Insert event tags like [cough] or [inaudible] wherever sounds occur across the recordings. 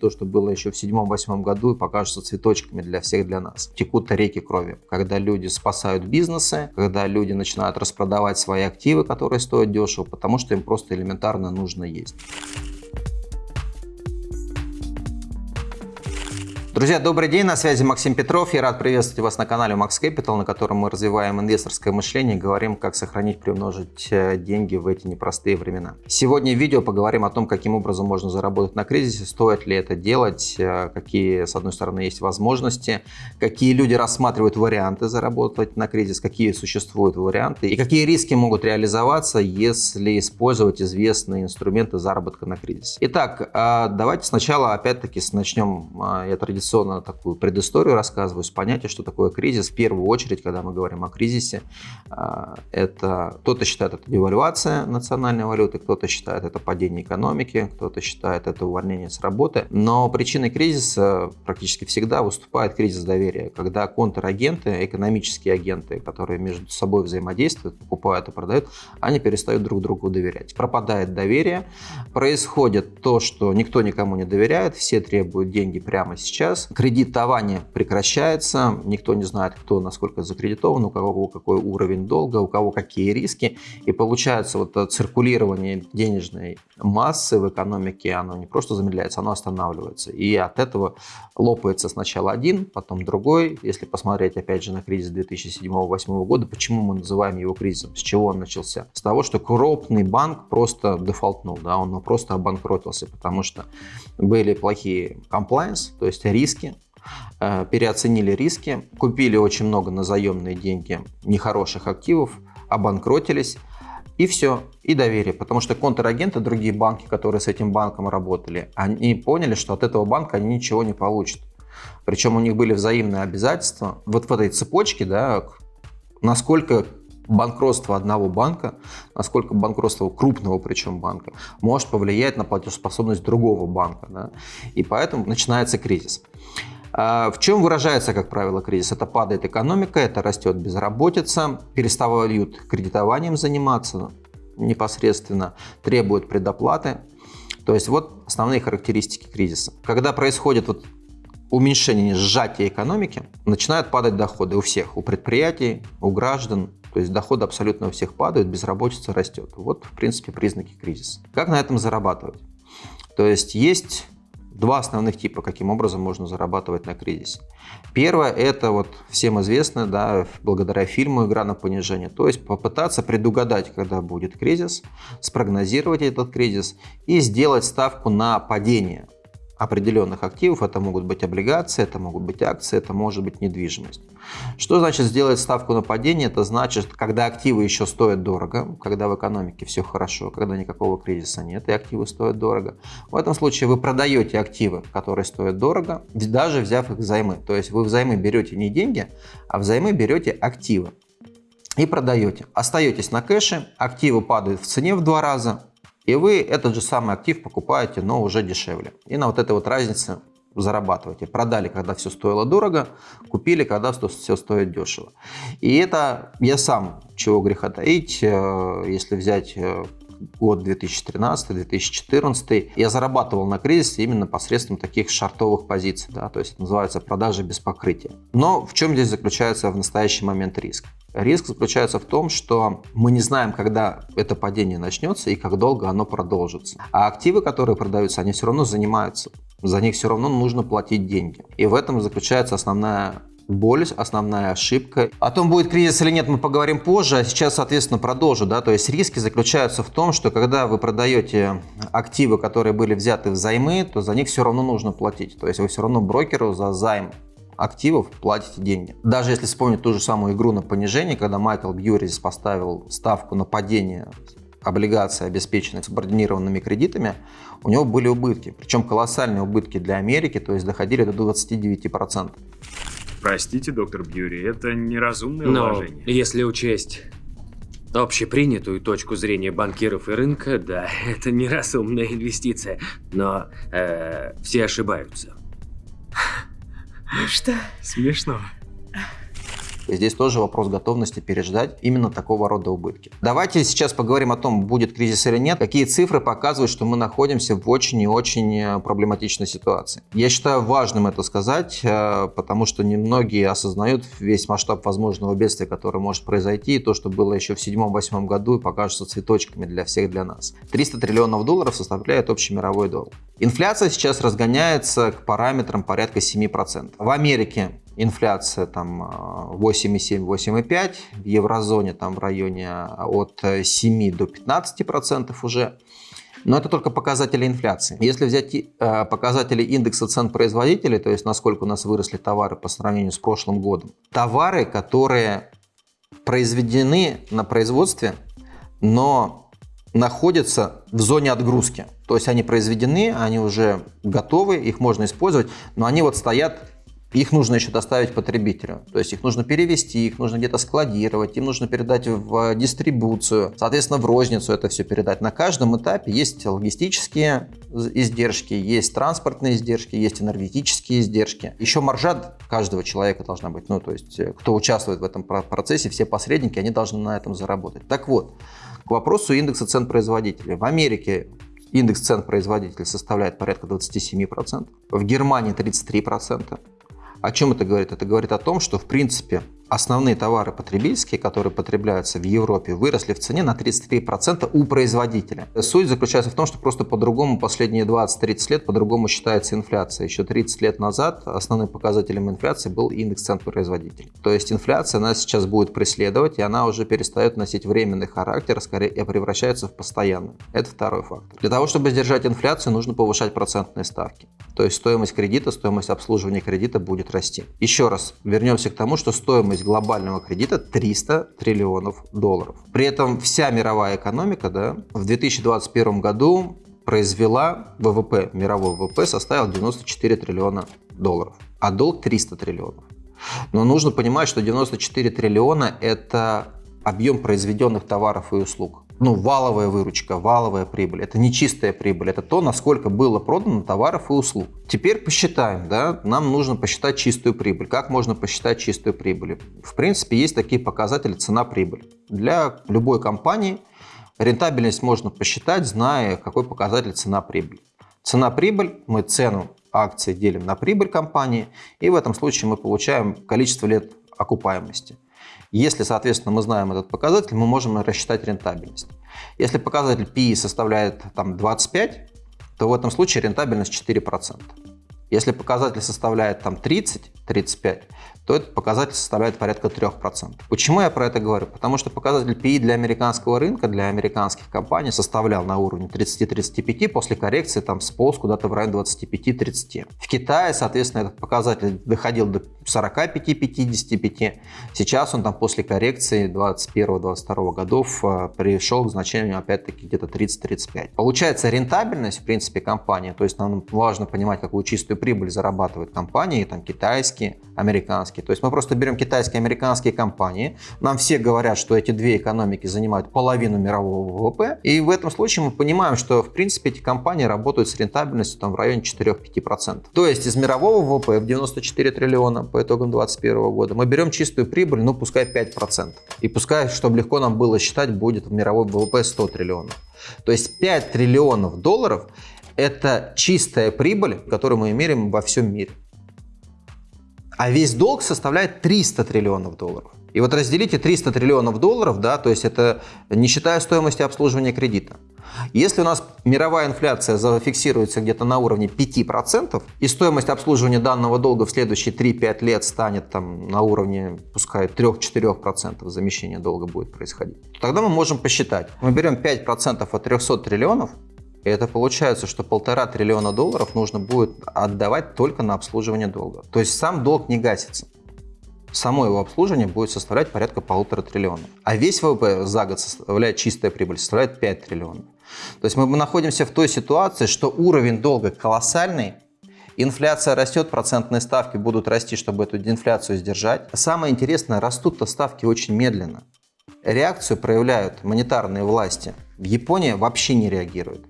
То, что было еще в седьмом-восьмом году, покажется цветочками для всех, для нас. Текут реки крови. Когда люди спасают бизнесы, когда люди начинают распродавать свои активы, которые стоят дешево, потому что им просто элементарно нужно есть. Друзья, добрый день, на связи Максим Петров. Я рад приветствовать вас на канале Max Capital, на котором мы развиваем инвесторское мышление и говорим, как сохранить, приумножить э, деньги в эти непростые времена. Сегодня в видео поговорим о том, каким образом можно заработать на кризисе, стоит ли это делать, э, какие, с одной стороны, есть возможности, какие люди рассматривают варианты заработать на кризис, какие существуют варианты и какие риски могут реализоваться, если использовать известные инструменты заработка на кризисе. Итак, а давайте сначала опять-таки начнем, я традиционно традиционно такую предысторию рассказываю с понятия, что такое кризис. В первую очередь, когда мы говорим о кризисе, а, это кто-то считает это девальвация национальной валюты, кто-то считает это падение экономики, кто-то считает это увольнение с работы. Но причиной кризиса практически всегда выступает кризис доверия, когда контрагенты, экономические агенты, которые между собой взаимодействуют, покупают и продают, они перестают друг другу доверять. Пропадает доверие, происходит то, что никто никому не доверяет, все требуют деньги прямо сейчас, сейчас. Кредитование прекращается, никто не знает, кто насколько закредитован, у кого какой уровень долга, у кого какие риски. И получается вот циркулирование денежной массы в экономике, оно не просто замедляется, оно останавливается. И от этого лопается сначала один, потом другой. Если посмотреть опять же на кризис 2007-2008 года, почему мы называем его кризисом? С чего он начался? С того, что крупный банк просто дефолтнул, да, он просто обанкротился, потому что были плохие комплайенс, то есть риски, э, переоценили риски, купили очень много на заемные деньги нехороших активов, обанкротились, и все, и доверие. Потому что контрагенты, другие банки, которые с этим банком работали, они поняли, что от этого банка они ничего не получат. Причем у них были взаимные обязательства. Вот в этой цепочке, да, насколько банкротство одного банка, насколько банкротство крупного причем банка, может повлиять на платежеспособность другого банка. Да? И поэтому начинается кризис. А в чем выражается, как правило, кризис? Это падает экономика, это растет безработица, переставают кредитованием заниматься непосредственно, требуют предоплаты. То есть вот основные характеристики кризиса. Когда происходит вот уменьшение, сжатие экономики, начинают падать доходы у всех, у предприятий, у граждан, то есть доходы абсолютно у всех падают, безработица растет. Вот, в принципе, признаки кризиса. Как на этом зарабатывать? То есть есть два основных типа, каким образом можно зарабатывать на кризисе. Первое – это вот всем известно, да, благодаря фильму «Игра на понижение». То есть попытаться предугадать, когда будет кризис, спрогнозировать этот кризис и сделать ставку на падение – определенных активов. Это могут быть облигации, это могут быть акции, это может быть недвижимость. Что значит сделать ставку на падение? Это значит, когда активы еще стоят дорого, когда в экономике все хорошо, когда никакого кризиса нет и активы стоят дорого. В этом случае вы продаете активы, которые стоят дорого, даже взяв их взаймы. То есть вы взаймы берете не деньги, а взаймы берете активы и продаете. Остаетесь на кэше, активы падают в цене в два раза, и вы этот же самый актив покупаете, но уже дешевле. И на вот этой вот разнице зарабатываете. Продали, когда все стоило дорого, купили, когда все стоит дешево. И это я сам, чего греха таить, э, если взять э, год 2013-2014, я зарабатывал на кризисе именно посредством таких шартовых позиций, да, то есть называется продажи без покрытия. Но в чем здесь заключается в настоящий момент риск? Риск заключается в том, что мы не знаем, когда это падение начнется и как долго оно продолжится. А активы, которые продаются, они все равно занимаются. За них все равно нужно платить деньги. И в этом заключается основная боль, основная ошибка. О том, будет кризис или нет, мы поговорим позже, а сейчас, соответственно, продолжу. Да? То есть риски заключаются в том, что когда вы продаете активы, которые были взяты взаймы, то за них все равно нужно платить. То есть вы все равно брокеру за займ активов платите деньги. Даже если вспомнить ту же самую игру на понижение, когда Майкл Бьюрис поставил ставку на падение облигаций, обеспеченных субординированными кредитами, у него были убытки. Причем колоссальные убытки для Америки, то есть доходили до 29%. Простите, доктор Бьюри, это неразумное Но вложение. если учесть общепринятую точку зрения банкиров и рынка, да, [laughs] это неразумная инвестиция. Но э, все ошибаются. Что? Смешно. Здесь тоже вопрос готовности переждать именно такого рода убытки. Давайте сейчас поговорим о том, будет кризис или нет. Какие цифры показывают, что мы находимся в очень и очень э, проблематичной ситуации. Я считаю важным это сказать, э, потому что немногие осознают весь масштаб возможного бедствия, которое может произойти, и то, что было еще в 2007-2008 году и покажется цветочками для всех, для нас. 300 триллионов долларов составляет общий мировой долг. Инфляция сейчас разгоняется к параметрам порядка 7%. В Америке инфляция там 8,7-8,5, э, в еврозоне там в районе э, от 7 до 15 процентов уже. Но это только показатели инфляции. Если взять э, показатели индекса цен производителей, то есть насколько у нас выросли товары по сравнению с прошлым годом, товары, которые произведены на производстве, но находятся в зоне отгрузки. То есть они произведены, они уже готовы, их можно использовать, но они вот стоят их нужно еще доставить потребителю. То есть их нужно перевести, их нужно где-то складировать, им нужно передать в дистрибуцию, соответственно, в розницу это все передать. На каждом этапе есть логистические издержки, есть транспортные издержки, есть энергетические издержки. Еще маржа каждого человека должна быть. Ну, то есть, э, кто участвует в этом процессе, все посредники, они должны на этом заработать. Так вот, к вопросу индекса цен производителей. В Америке индекс цен производителей составляет порядка 27%, в Германии 33%, о чем это говорит? Это говорит о том, что в принципе основные товары потребительские, которые потребляются в Европе, выросли в цене на 33% у производителя. Суть заключается в том, что просто по-другому последние 20-30 лет по-другому считается инфляция. Еще 30 лет назад основным показателем инфляции был индекс цен производителей. То есть инфляция нас сейчас будет преследовать, и она уже перестает носить временный характер, скорее превращается в постоянную. Это второй фактор. Для того, чтобы сдержать инфляцию, нужно повышать процентные ставки. То есть стоимость кредита, стоимость обслуживания кредита будет расти. Еще раз вернемся к тому, что стоимость стоимость глобального кредита 300 триллионов долларов. При этом вся мировая экономика да, в 2021 году произвела ВВП, мировой ВВП составил 94 триллиона долларов, а долг 300 триллионов. Но нужно понимать, что 94 триллиона – это объем произведенных товаров и услуг ну, валовая выручка, валовая прибыль. Это не чистая прибыль, это то, насколько было продано товаров и услуг. Теперь посчитаем, да, нам нужно посчитать чистую прибыль. Как можно посчитать чистую прибыль? В принципе, есть такие показатели цена-прибыль. Для любой компании рентабельность можно посчитать, зная, какой показатель цена-прибыль. Цена-прибыль, мы цену акции делим на прибыль компании, и в этом случае мы получаем количество лет окупаемости. Если, соответственно, мы знаем этот показатель, мы можем рассчитать рентабельность. Если показатель PE составляет там, 25, то в этом случае рентабельность 4%. Если показатель составляет там 30-35, то этот показатель составляет порядка 3%. Почему я про это говорю? Потому что показатель PE для американского рынка, для американских компаний составлял на уровне 30-35, после коррекции там сполз куда-то в районе 25-30. В Китае, соответственно, этот показатель доходил до 45-55. Сейчас он там после коррекции 21-22 годов э, пришел к значению опять-таки где-то 30-35. Получается рентабельность, в принципе, компании, то есть нам важно понимать, какую чистую прибыль зарабатывают компании, там китайские, американские. То есть мы просто берем китайские американские компании. Нам все говорят, что эти две экономики занимают половину мирового ВВП. И в этом случае мы понимаем, что в принципе эти компании работают с рентабельностью там, в районе 4-5%. То есть из мирового ВВП в 94 триллиона по итогам 2021 года мы берем чистую прибыль, ну пускай 5%. И пускай, чтобы легко нам было считать, будет в мировой ВВП 100 триллионов. То есть 5 триллионов долларов это чистая прибыль, которую мы меряем во всем мире а весь долг составляет 300 триллионов долларов. И вот разделите 300 триллионов долларов, да, то есть это не считая стоимости обслуживания кредита. Если у нас мировая инфляция зафиксируется где-то на уровне 5%, и стоимость обслуживания данного долга в следующие 3-5 лет станет там на уровне, пускай 3-4% замещения долга будет происходить, то тогда мы можем посчитать. Мы берем 5% от 300 триллионов, и это получается, что полтора триллиона долларов нужно будет отдавать только на обслуживание долга. То есть сам долг не гасится. Само его обслуживание будет составлять порядка полутора триллионов. А весь ВВП за год составляет чистая прибыль, составляет 5 триллионов. То есть мы находимся в той ситуации, что уровень долга колоссальный, Инфляция растет, процентные ставки будут расти, чтобы эту инфляцию сдержать. Самое интересное, растут-то ставки очень медленно. Реакцию проявляют монетарные власти. В Японии вообще не реагируют.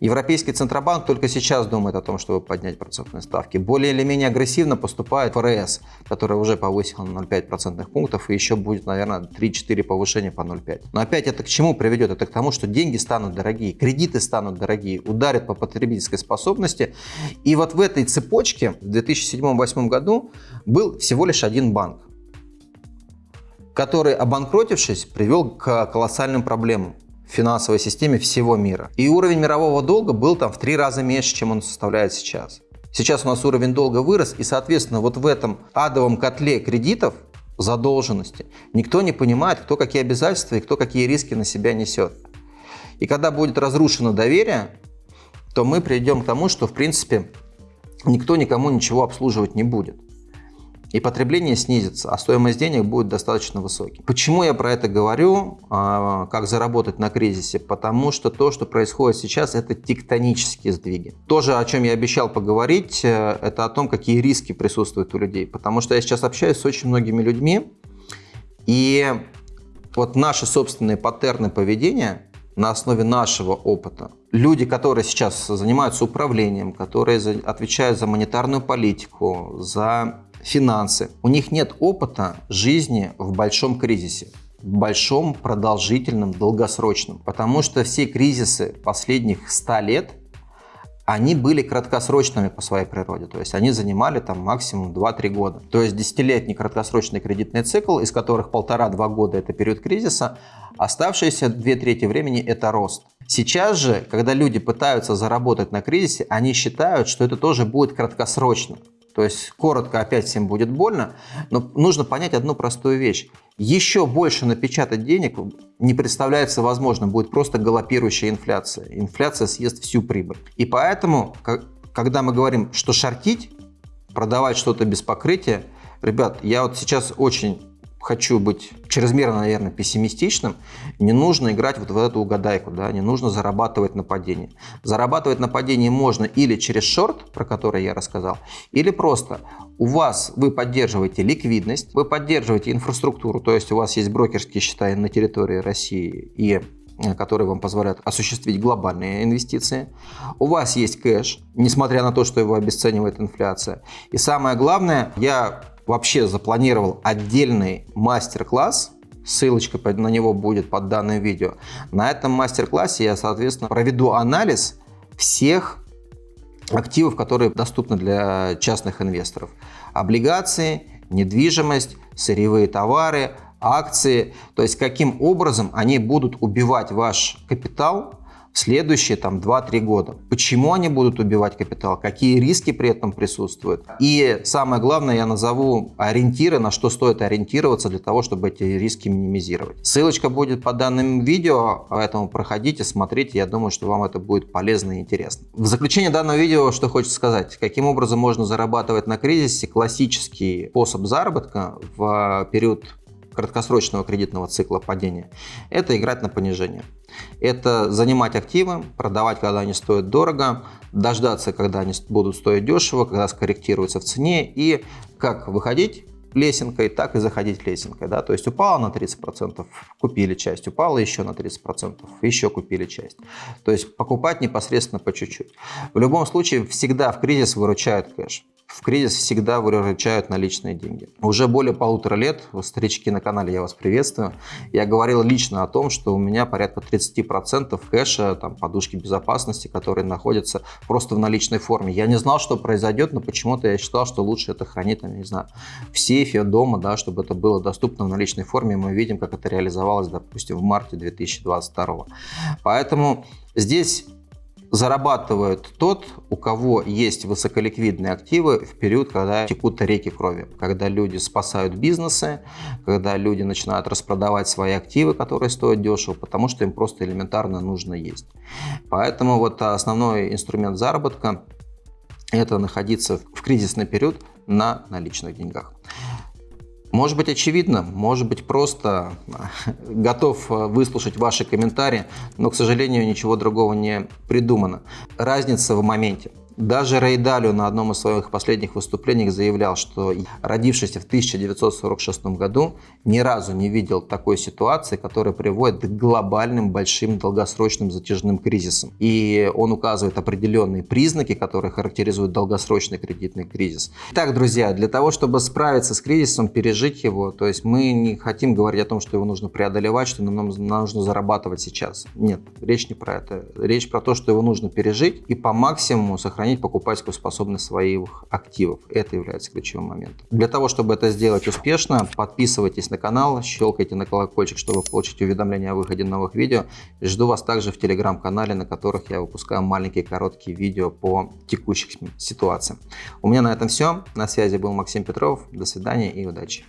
Европейский Центробанк только сейчас думает о том, чтобы поднять процентные ставки. Более или менее агрессивно поступает ФРС, которая уже повысила на 0,5 процентных пунктов, и еще будет, наверное, 3-4 повышения по 0,5. Но опять это к чему приведет? Это к тому, что деньги станут дорогие, кредиты станут дорогие, ударят по потребительской способности. И вот в этой цепочке в 2007-2008 году был всего лишь один банк который, обанкротившись, привел к колоссальным проблемам финансовой системе всего мира. И уровень мирового долга был там в три раза меньше, чем он составляет сейчас. Сейчас у нас уровень долга вырос, и, соответственно, вот в этом адовом котле кредитов, задолженности, никто не понимает, кто какие обязательства и кто какие риски на себя несет. И когда будет разрушено доверие, то мы придем к тому, что, в принципе, никто никому ничего обслуживать не будет и потребление снизится, а стоимость денег будет достаточно высокой. Почему я про это говорю, а, как заработать на кризисе? Потому что то, что происходит сейчас, это тектонические сдвиги. Тоже, о чем я обещал поговорить, э, это о том, какие риски присутствуют у людей. Потому что я сейчас общаюсь с очень многими людьми, и вот наши собственные паттерны поведения на основе нашего опыта. Люди, которые сейчас занимаются управлением, которые отвечают за монетарную политику, за финансы. У них нет опыта жизни в большом кризисе большом, продолжительном, долгосрочном. Потому что все кризисы последних 100 лет, они были краткосрочными по своей природе. То есть они занимали там максимум 2-3 года. То есть десятилетний краткосрочный кредитный цикл, из которых полтора-два года это период кризиса, оставшиеся две трети времени это рост. Сейчас же, когда люди пытаются заработать на кризисе, они считают, что это тоже будет краткосрочно. То есть коротко опять всем будет больно, но нужно понять одну простую вещь. Еще больше напечатать денег не представляется возможным, будет просто галопирующая инфляция. Инфляция съест всю прибыль. И поэтому, когда мы говорим, что шортить, продавать что-то без покрытия, ребят, я вот сейчас очень хочу быть чрезмерно, наверное, пессимистичным, не нужно играть вот в эту угадайку, да, не нужно зарабатывать на падении. Зарабатывать на падении можно или через шорт, про который я рассказал, или просто у вас вы поддерживаете ликвидность, вы поддерживаете инфраструктуру, то есть у вас есть брокерские счета на территории России и э, которые вам позволяют осуществить глобальные инвестиции. У вас есть кэш, несмотря на то, что его обесценивает инфляция. И самое главное, я вообще запланировал отдельный мастер-класс, ссылочка на него будет под данным видео. На этом мастер-классе я, соответственно, проведу анализ всех активов, которые доступны для частных инвесторов. Облигации, недвижимость, сырьевые товары, акции. То есть каким образом они будут убивать ваш капитал следующие там 2-3 года. Почему они будут убивать капитал, какие риски при этом присутствуют. И самое главное, я назову ориентиры, на что стоит ориентироваться для того, чтобы эти риски минимизировать. Ссылочка будет по данным видео, поэтому проходите, смотрите, я думаю, что вам это будет полезно и интересно. В заключение данного видео, что хочется сказать, каким образом можно зарабатывать на кризисе, классический способ заработка в период краткосрочного кредитного цикла падения, это играть на понижение. Это занимать активы, продавать, когда они стоят дорого, дождаться, когда они будут стоить дешево, когда скорректируются в цене и как выходить лесенкой, так и заходить лесенкой. Да? То есть упало на 30%, купили часть, упало еще на 30%, еще купили часть. То есть покупать непосредственно по чуть-чуть. В любом случае, всегда в кризис выручает кэш в кризис всегда выручают наличные деньги. Уже более полутора лет, старички на канале, я вас приветствую, я говорил лично о том, что у меня порядка 30% кэша, там, подушки безопасности, которые находятся просто в наличной форме. Я не знал, что произойдет, но почему-то я считал, что лучше это хранить, там, не знаю, в сейфе дома, да, чтобы это было доступно в наличной форме. Мы видим, как это реализовалось, допустим, в марте 2022. Поэтому здесь зарабатывает тот, у кого есть высоколиквидные активы в период, когда текут реки крови, когда люди спасают бизнесы, когда люди начинают распродавать свои активы, которые стоят дешево, потому что им просто элементарно нужно есть. Поэтому вот основной инструмент заработка – это находиться в кризисный период на наличных деньгах. Может быть очевидно, может быть просто готов э, выслушать ваши комментарии, но, к сожалению, ничего другого не придумано. Разница в моменте. Даже Рей Далио на одном из своих последних выступлений заявлял, что родившийся в 1946 году ни разу не видел такой ситуации, которая приводит к глобальным, большим, долгосрочным затяжным кризисам. И он указывает определенные признаки, которые характеризуют долгосрочный кредитный кризис. Итак, друзья, для того, чтобы справиться с кризисом, пережить его, то есть мы не хотим говорить о том, что его нужно преодолевать, что нам нужно зарабатывать сейчас. Нет, речь не про это. Речь про то, что его нужно пережить и по максимуму сохранить покупательскую способность своих активов. Это является ключевым моментом. Для того, чтобы это сделать успешно, подписывайтесь на канал, щелкайте на колокольчик, чтобы получить уведомления о выходе новых видео. Жду вас также в телеграм-канале, на которых я выпускаю маленькие короткие видео по текущим ситуациям. У меня на этом все. На связи был Максим Петров. До свидания и удачи.